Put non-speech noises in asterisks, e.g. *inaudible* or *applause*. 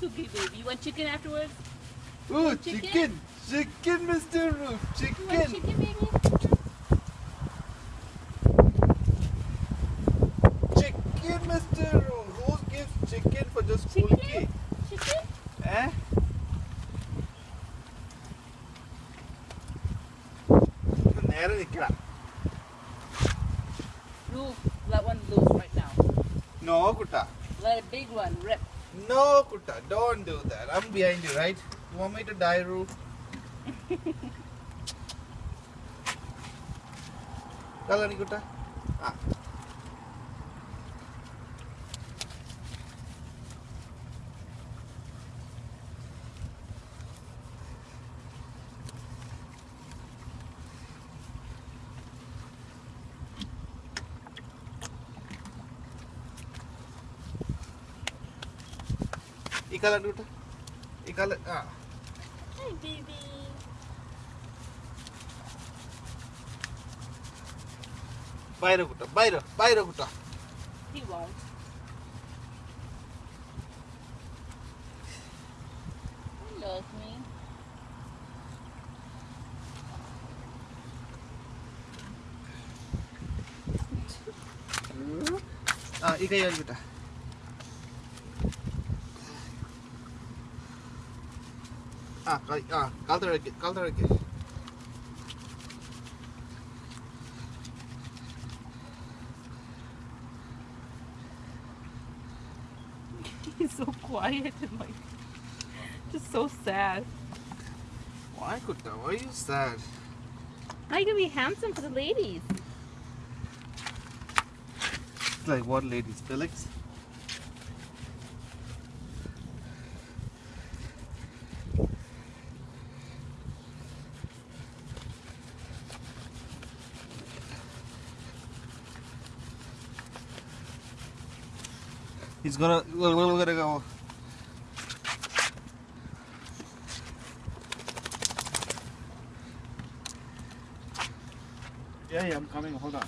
Suki baby. You want chicken afterwards? Ooh, Chicken? chicken! Chicken, Mr. Roof! You want Chicken! chicken baby? Chicken, Mr. Roof! Who gives chicken for just Chicken? kulki? Chicken? Eh? നേരെ നിൽക്കണം Roof, let one loose right now. No കുട്ട Let a big one rip. No, Kutta, don't do that. I'm behind you, right? You want me to die, Roo? *laughs* Kalani Kutta? Ah. ఈ colour కూడా ఈ colour baby বাইরে গুটা বাইরে বাইরে গুটা ఇక ఇవ్వాలి బిడ్డ Ah, ah, again, *laughs* again. He's so quiet and like, just so sad. Why, Kutta? Why are you sad? How you gonna be handsome for the ladies? Like what ladies, Felix? He's gonna we're gonna go Yeah, yeah, I'm coming. Hold on.